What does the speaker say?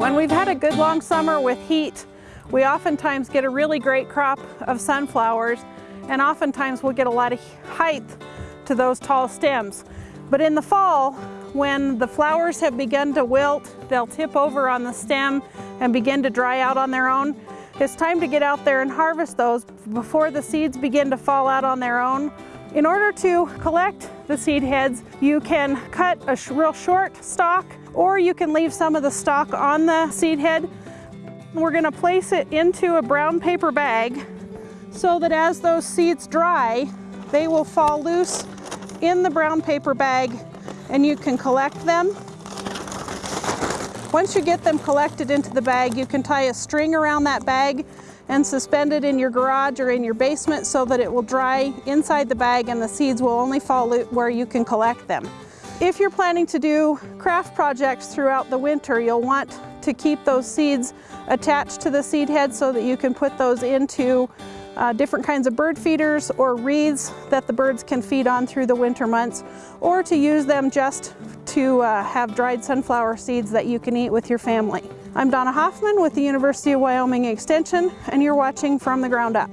When we've had a good long summer with heat, we oftentimes get a really great crop of sunflowers and oftentimes we'll get a lot of height to those tall stems. But in the fall, when the flowers have begun to wilt, they'll tip over on the stem and begin to dry out on their own. It's time to get out there and harvest those before the seeds begin to fall out on their own. In order to collect the seed heads, you can cut a real short stalk or you can leave some of the stalk on the seed head we're gonna place it into a brown paper bag so that as those seeds dry, they will fall loose in the brown paper bag and you can collect them. Once you get them collected into the bag, you can tie a string around that bag and suspend it in your garage or in your basement so that it will dry inside the bag and the seeds will only fall where you can collect them. If you're planning to do craft projects throughout the winter, you'll want to keep those seeds attached to the seed head so that you can put those into uh, different kinds of bird feeders or wreaths that the birds can feed on through the winter months or to use them just to uh, have dried sunflower seeds that you can eat with your family. I'm Donna Hoffman with the University of Wyoming Extension and you're watching From the Ground Up.